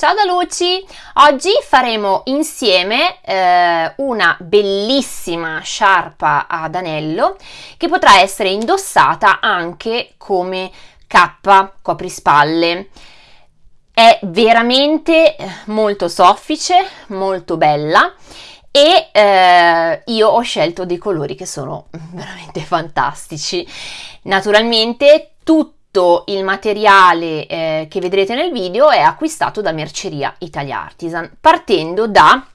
Ciao da Luci! Oggi faremo insieme eh, una bellissima sciarpa ad anello che potrà essere indossata anche come cappa coprispalle. È veramente molto soffice, molto bella e eh, io ho scelto dei colori che sono veramente fantastici. Naturalmente tutti tutto il materiale eh, che vedrete nel video è acquistato da Merceria Italia Artisan, partendo da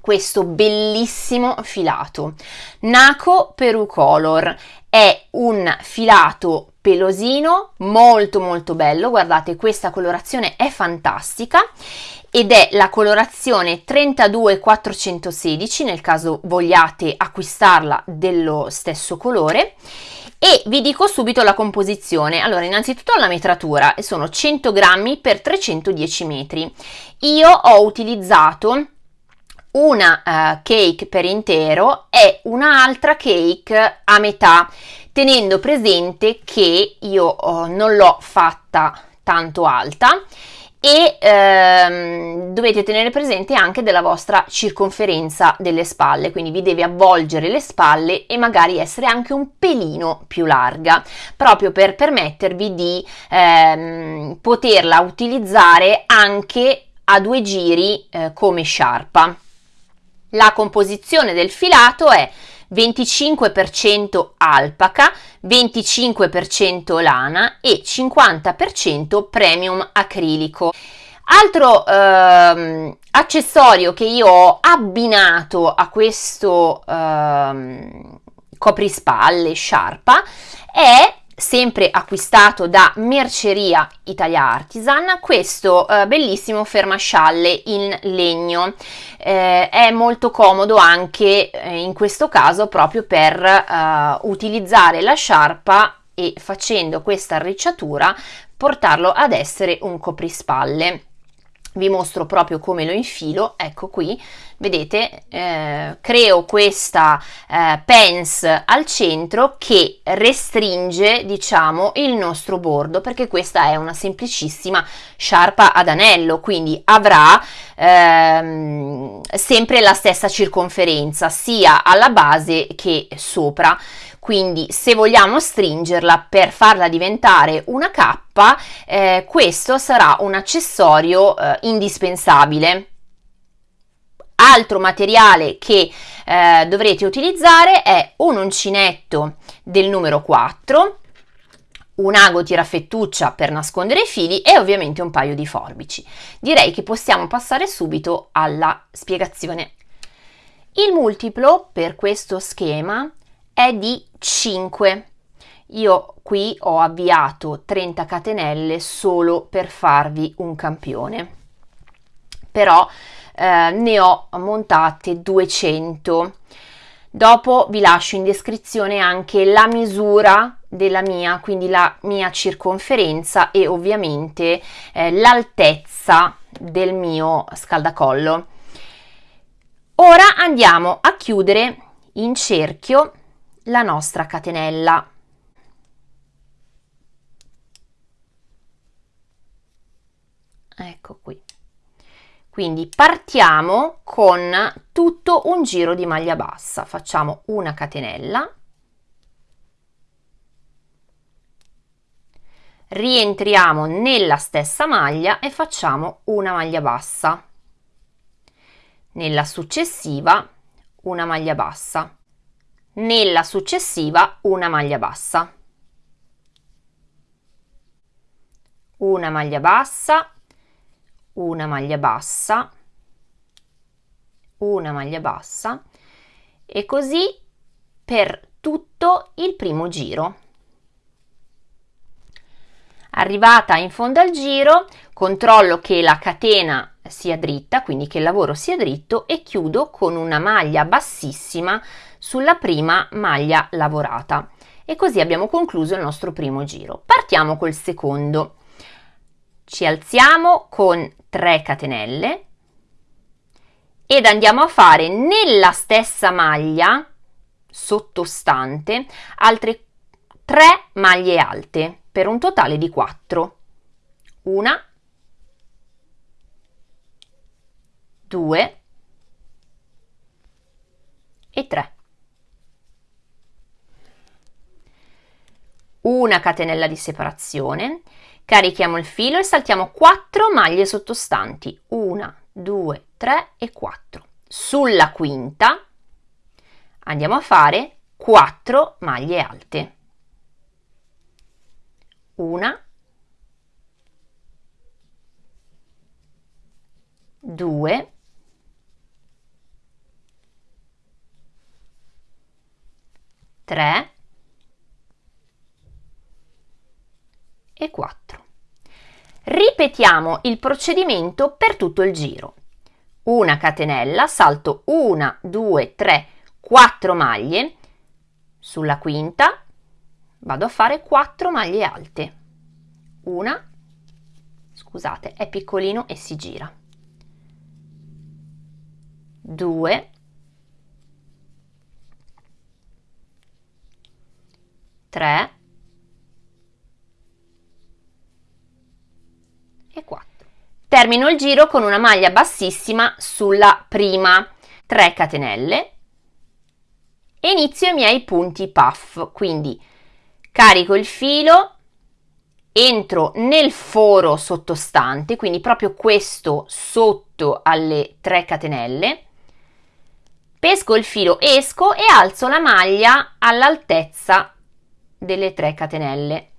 questo bellissimo filato. Naco Peru Color. È un filato pelosino molto molto bello, guardate questa colorazione è fantastica ed è la colorazione 32416 nel caso vogliate acquistarla dello stesso colore e vi dico subito la composizione. Allora, innanzitutto la metratura sono 100 grammi per 310 metri. Io ho utilizzato una uh, cake per intero e un'altra cake a metà, tenendo presente che io uh, non l'ho fatta tanto alta e ehm, dovete tenere presente anche della vostra circonferenza delle spalle, quindi vi deve avvolgere le spalle e magari essere anche un pelino più larga, proprio per permettervi di ehm, poterla utilizzare anche a due giri eh, come sciarpa. La composizione del filato è 25% alpaca, 25% lana e 50% premium acrilico. Altro ehm, accessorio che io ho abbinato a questo ehm, coprispalle sciarpa è sempre acquistato da Merceria Italia Artisan, questo eh, bellissimo fermascialle in legno. Eh, è molto comodo anche eh, in questo caso proprio per eh, utilizzare la sciarpa e facendo questa arricciatura portarlo ad essere un coprispalle vi mostro proprio come lo infilo, ecco qui, vedete, eh, creo questa eh, pens al centro che restringe, diciamo, il nostro bordo, perché questa è una semplicissima sciarpa ad anello, quindi avrà ehm, sempre la stessa circonferenza, sia alla base che sopra. Quindi se vogliamo stringerla per farla diventare una cappa, eh, questo sarà un accessorio eh, indispensabile. Altro materiale che eh, dovrete utilizzare è un uncinetto del numero 4, un ago tirafettuccia per nascondere i fili e ovviamente un paio di forbici. Direi che possiamo passare subito alla spiegazione. Il multiplo per questo schema è di 5. Io qui ho avviato 30 catenelle solo per farvi un campione, però eh, ne ho montate 200. Dopo vi lascio in descrizione anche la misura della mia, quindi la mia circonferenza e ovviamente eh, l'altezza del mio scaldacollo. Ora andiamo a chiudere in cerchio la nostra catenella. Ecco qui. Quindi partiamo con tutto un giro di maglia bassa. Facciamo una catenella. Rientriamo nella stessa maglia e facciamo una maglia bassa. Nella successiva una maglia bassa nella successiva una maglia bassa. Una maglia bassa, una maglia bassa, una maglia bassa e così per tutto il primo giro. Arrivata in fondo al giro, controllo che la catena sia dritta, quindi che il lavoro sia dritto e chiudo con una maglia bassissima sulla prima maglia lavorata. E così abbiamo concluso il nostro primo giro. Partiamo col secondo. Ci alziamo con 3 catenelle ed andiamo a fare nella stessa maglia sottostante altre 3 maglie alte per un totale di 4. Una, 2 e 3. Una catenella di separazione, carichiamo il filo e saltiamo 4 maglie sottostanti, 1, 2, 3 e 4. Sulla quinta andiamo a fare 4 maglie alte. Una, due, tre e quattro. Ripetiamo il procedimento per tutto il giro. Una catenella, salto una, due, tre, quattro maglie, sulla quinta vado a fare 4 maglie alte. Una, scusate, è piccolino e si gira. 2 3 e 4. Termino il giro con una maglia bassissima sulla prima 3 catenelle e inizio i miei punti puff, quindi carico il filo, entro nel foro sottostante, quindi proprio questo sotto alle 3 catenelle, pesco il filo, esco e alzo la maglia all'altezza delle 3 catenelle.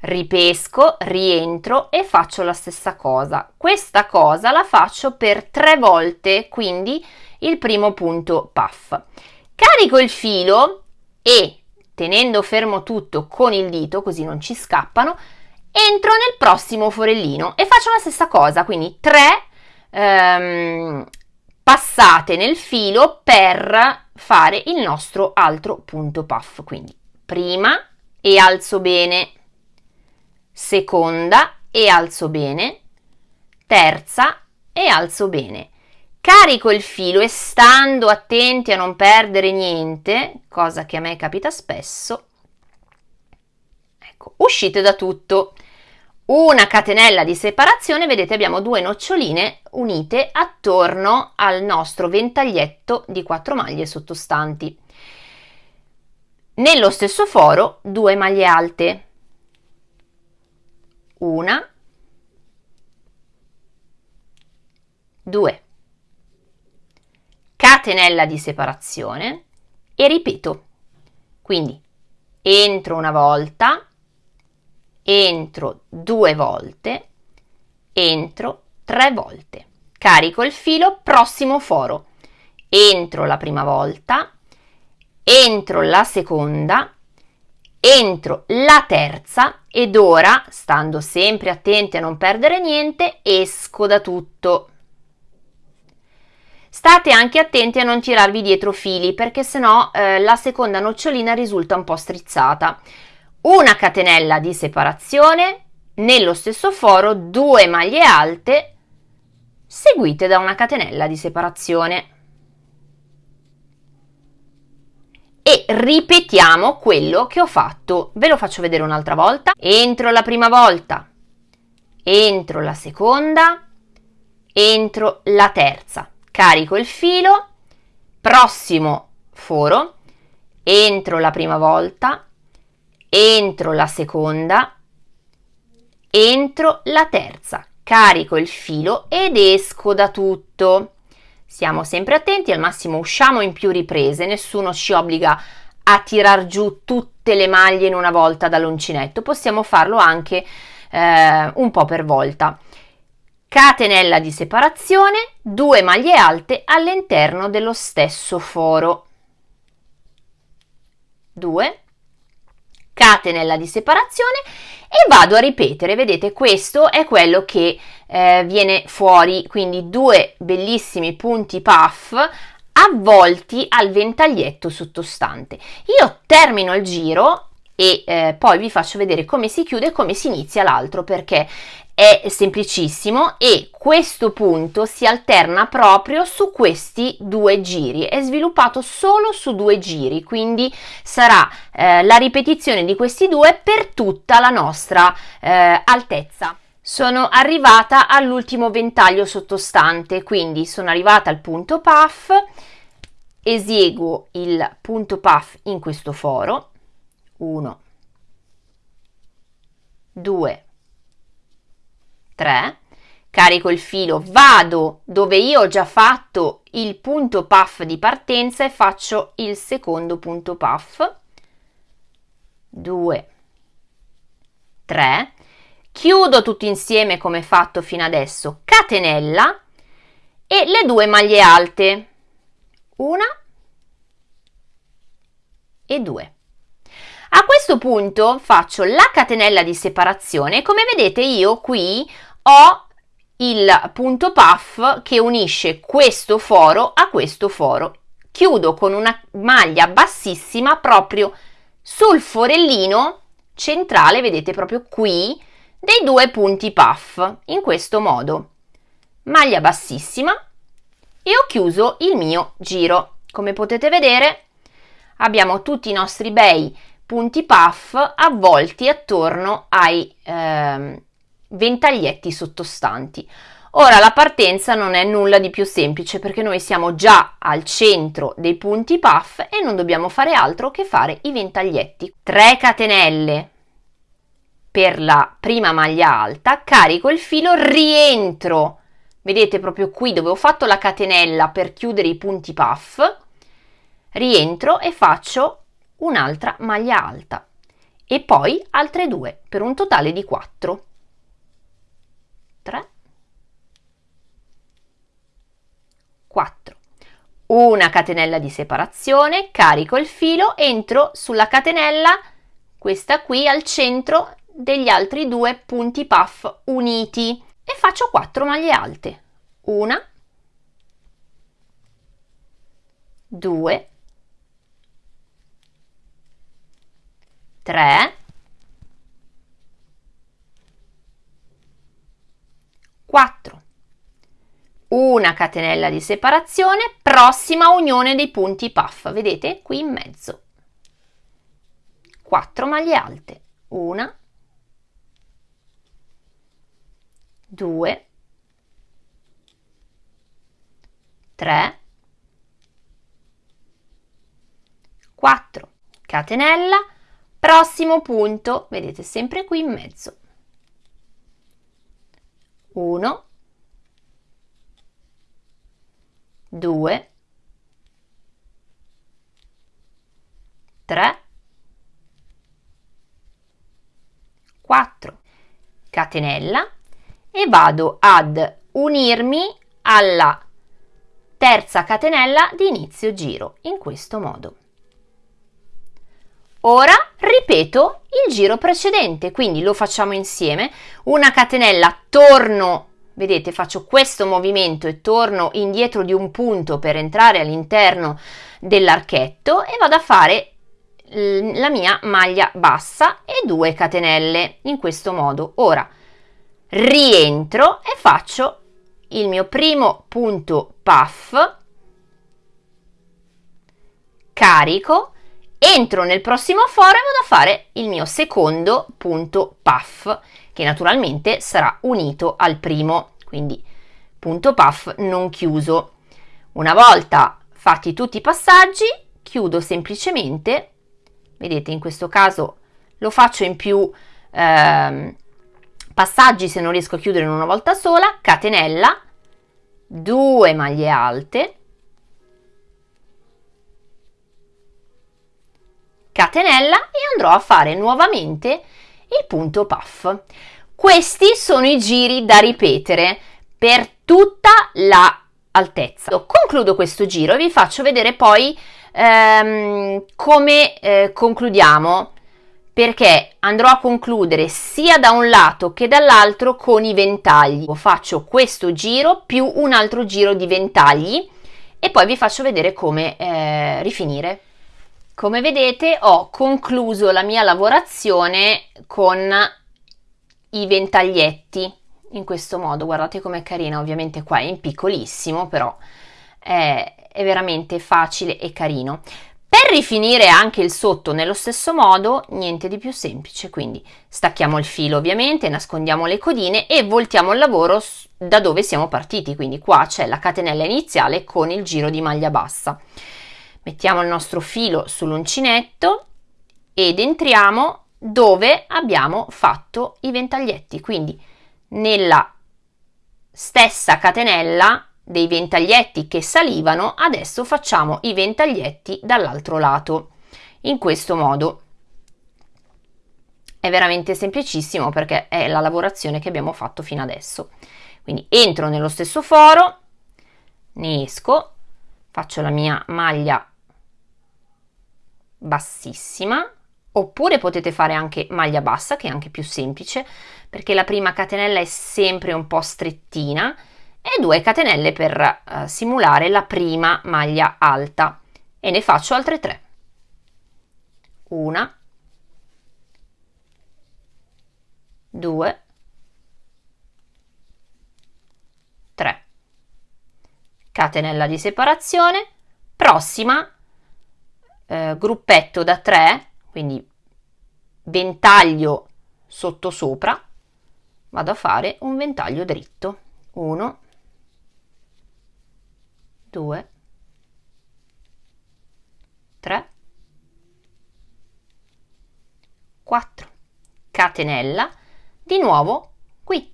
Ripesco, rientro e faccio la stessa cosa. Questa cosa la faccio per 3 volte, quindi il primo punto puff. Carico il filo e tenendo fermo tutto con il dito, così non ci scappano, entro nel prossimo forellino e faccio la stessa cosa, quindi 3 ehm, passate nel filo per fare il nostro altro punto puff. Quindi prima e alzo bene, seconda e alzo bene, terza e alzo bene. Carico il filo e stando attenti a non perdere niente, cosa che a me capita spesso, ecco, uscite da tutto una catenella di separazione, vedete abbiamo due noccioline unite attorno al nostro ventaglietto di quattro maglie sottostanti. Nello stesso foro due maglie alte, una, due, catenella di separazione e ripeto, quindi entro una volta, entro due volte, entro tre volte. Carico il filo, prossimo foro. Entro la prima volta, entro la seconda, entro la terza ed ora, stando sempre attenti a non perdere niente, esco da tutto. State anche attenti a non tirarvi dietro fili perché sennò eh, la seconda nocciolina risulta un po' strizzata una catenella di separazione, nello stesso foro due maglie alte seguite da una catenella di separazione. E ripetiamo quello che ho fatto. Ve lo faccio vedere un'altra volta. Entro la prima volta, entro la seconda, entro la terza. Carico il filo, prossimo foro, entro la prima volta, entro la seconda, entro la terza, carico il filo ed esco da tutto. Siamo sempre attenti, al massimo usciamo in più riprese, nessuno ci obbliga a tirar giù tutte le maglie in una volta dall'uncinetto, possiamo farlo anche eh, un po' per volta. Catenella di separazione, due maglie alte all'interno dello stesso foro. 2 catenella di separazione e vado a ripetere, vedete questo è quello che eh, viene fuori, quindi due bellissimi punti puff avvolti al ventaglietto sottostante. Io termino il giro e eh, poi vi faccio vedere come si chiude e come si inizia l'altro perché è semplicissimo e questo punto si alterna proprio su questi due giri, è sviluppato solo su due giri, quindi sarà eh, la ripetizione di questi due per tutta la nostra eh, altezza. sono arrivata all'ultimo ventaglio sottostante, quindi sono arrivata al punto puff, esieguo il punto puff in questo foro, 1, 2, 3, carico il filo, vado dove io ho già fatto il punto puff di partenza e faccio il secondo punto puff, 2, 3, chiudo tutto insieme come fatto fino adesso, catenella e le due maglie alte, una e due. A questo punto faccio la catenella di separazione, come vedete io qui ho il punto puff che unisce questo foro a questo foro. Chiudo con una maglia bassissima proprio sul forellino centrale, vedete proprio qui, dei due punti puff in questo modo. Maglia bassissima. E ho chiuso il mio giro. Come potete vedere abbiamo tutti i nostri bei punti puff avvolti attorno ai eh, ventaglietti sottostanti. Ora la partenza non è nulla di più semplice perché noi siamo già al centro dei punti puff e non dobbiamo fare altro che fare i ventaglietti. 3 catenelle per la prima maglia alta, carico il filo, rientro, vedete proprio qui dove ho fatto la catenella per chiudere i punti puff, rientro e faccio un'altra maglia alta. E poi altre due per un totale di 4. 3 4 una catenella di separazione, carico il filo, entro sulla catenella, questa qui al centro degli altri due punti puff uniti e faccio 4 maglie alte. Una, due, tre, quattro. Una catenella di separazione, prossima unione dei punti puff, vedete qui in mezzo. 4 maglie alte, una, 2, 3, 4, catenella, prossimo punto, vedete sempre qui in mezzo. 1, 2, 3, 4, catenella, e vado ad unirmi alla terza catenella di inizio giro in questo modo. Ora ripeto il giro precedente, quindi lo facciamo insieme, una catenella, torno, vedete faccio questo movimento e torno indietro di un punto per entrare all'interno dell'archetto e vado a fare la mia maglia bassa e due catenelle in questo modo. Ora rientro e faccio il mio primo punto puff, carico, entro nel prossimo foro e vado a fare il mio secondo punto puff, che naturalmente sarà unito al primo, quindi punto puff non chiuso. Una volta fatti tutti i passaggi, chiudo semplicemente, vedete in questo caso lo faccio in più... Ehm, passaggi se non riesco a chiudere in una volta sola, catenella, 2 maglie alte, catenella e andrò a fare nuovamente il punto puff. Questi sono i giri da ripetere per tutta la altezza. Concludo questo giro e vi faccio vedere poi ehm, come eh, concludiamo perché andrò a concludere sia da un lato che dall'altro con i ventagli. Faccio questo giro più un altro giro di ventagli e poi vi faccio vedere come eh, rifinire. Come vedete ho concluso la mia lavorazione con i ventaglietti in questo modo, guardate com'è carina, ovviamente qua è in piccolissimo però è, è veramente facile e carino. Per rifinire anche il sotto nello stesso modo, niente di più semplice, quindi stacchiamo il filo ovviamente, nascondiamo le codine e voltiamo il lavoro da dove siamo partiti, quindi qua c'è la catenella iniziale con il giro di maglia bassa. Mettiamo il nostro filo sull'uncinetto ed entriamo dove abbiamo fatto i ventaglietti, quindi nella stessa catenella dei ventaglietti che salivano, adesso facciamo i ventaglietti dall'altro lato, in questo modo. È veramente semplicissimo perché è la lavorazione che abbiamo fatto fino adesso. Quindi entro nello stesso foro, ne esco, faccio la mia maglia bassissima, oppure potete fare anche maglia bassa che è anche più semplice perché la prima catenella è sempre un po' strettina e 2 catenelle per uh, simulare la prima maglia alta. E ne faccio altre 3 una 2 3 catenella di separazione prossima eh, gruppetto da 3 quindi ventaglio sotto sopra vado a fare un ventaglio dritto. 1 2 3 4 catenella di nuovo qui.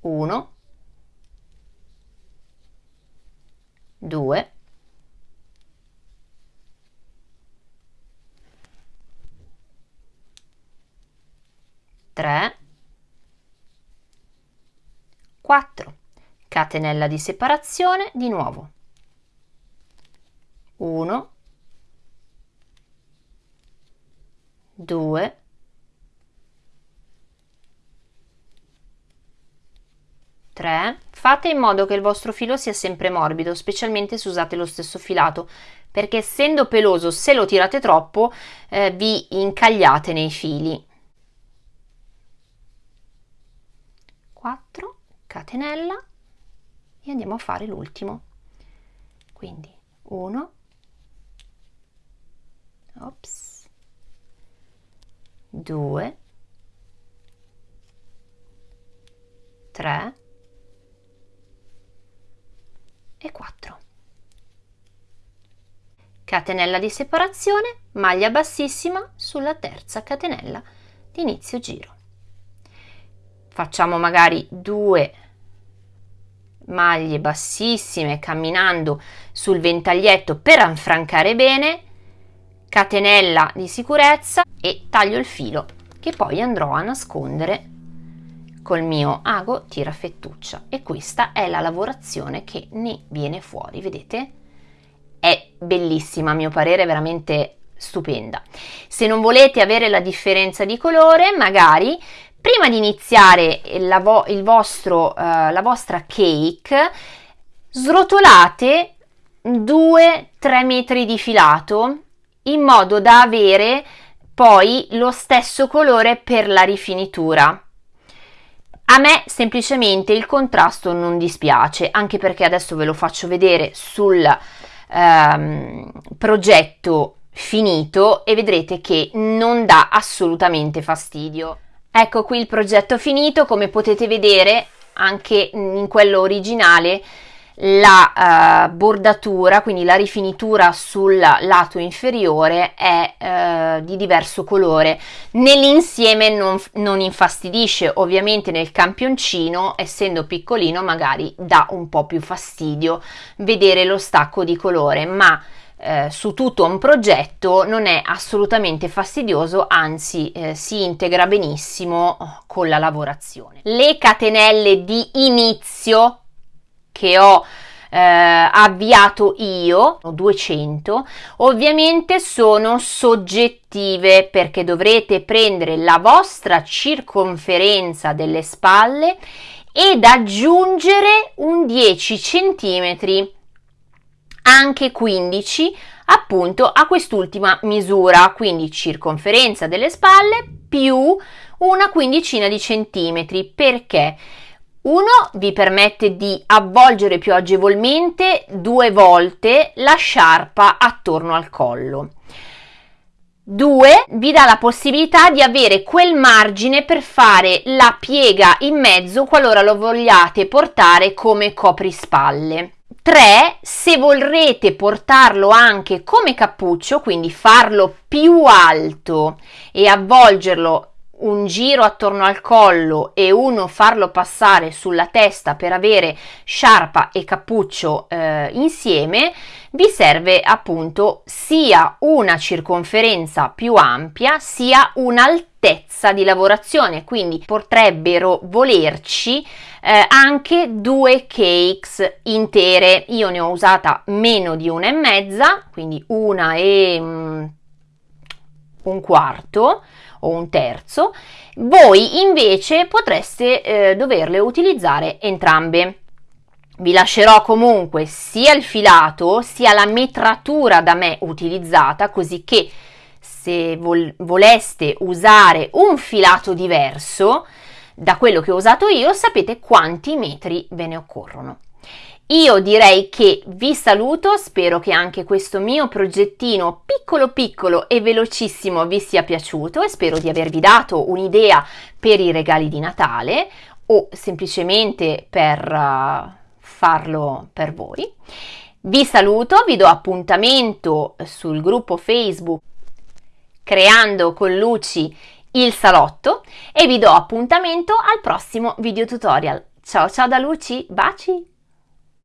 1 2 3 4 catenella di separazione di nuovo. 1 2 3 fate in modo che il vostro filo sia sempre morbido specialmente se usate lo stesso filato perché essendo peloso se lo tirate troppo eh, vi incagliate nei fili 4 catenella e andiamo a fare l'ultimo. Quindi 1 ops 2 3 e 4 catenella di separazione maglia bassissima sulla terza catenella di inizio giro facciamo magari due maglie bassissime camminando sul ventaglietto per affrancare bene, catenella di sicurezza e taglio il filo che poi andrò a nascondere col mio ago tira fettuccia e questa è la lavorazione che ne viene fuori, vedete? È bellissima a mio parere, veramente stupenda. Se non volete avere la differenza di colore, magari Prima di iniziare la, vo- vostro, uh, la vostra cake, srotolate 2-3 metri di filato in modo da avere poi lo stesso colore per la rifinitura. A me semplicemente il contrasto non dispiace, anche perché adesso ve lo faccio vedere sul um, progetto finito e vedrete che non dà assolutamente fastidio. Ecco qui il progetto finito, come potete vedere anche in quello originale la uh, bordatura, quindi la rifinitura sul lato inferiore è uh, di diverso colore. Nell'insieme non, non, infastidisce, ovviamente nel campioncino, essendo piccolino, magari dà un po' più fastidio vedere lo stacco di colore, ma eh, su tutto un progetto non è assolutamente fastidioso, anzi eh, si integra benissimo con la lavorazione. Le catenelle di inizio che ho eh, avviato io, 200, ovviamente sono soggettive perché dovrete prendere la vostra circonferenza delle spalle ed aggiungere un 10 centimetri anche 15 appunto a quest'ultima misura, quindi circonferenza delle spalle più una quindicina di centimetri, perché Uno vi permette di avvolgere più agevolmente due volte la sciarpa attorno al collo. 2 vi dà la possibilità di avere quel margine per fare la piega in mezzo qualora lo vogliate portare come coprispalle. 3 se vorrete portarlo anche come cappuccio, quindi farlo più alto e avvolgerlo un giro attorno al collo e uno farlo passare sulla testa per avere sciarpa e cappuccio eh, insieme, vi serve appunto sia una circonferenza più ampia sia un'altezza di lavorazione, quindi potrebbero volerci eh, anche due cakes intere. Io ne ho usata meno di una e mezza, quindi una e mm, un quarto o un terzo, voi invece potreste eh, doverle utilizzare entrambe. Vi lascerò comunque sia il filato sia la metratura da me utilizzata così che se vol- voleste usare un filato diverso da quello che ho usato io sapete quanti metri ve ne occorrono. Io direi che vi saluto, spero che anche questo mio progettino piccolo piccolo e velocissimo vi sia piaciuto e spero di avervi dato un'idea per i regali di Natale o semplicemente per uh, farlo per voi. Vi saluto, vi do appuntamento sul gruppo Facebook Creando con Luci il salotto e vi do appuntamento al prossimo video tutorial. Ciao ciao da Luci, baci!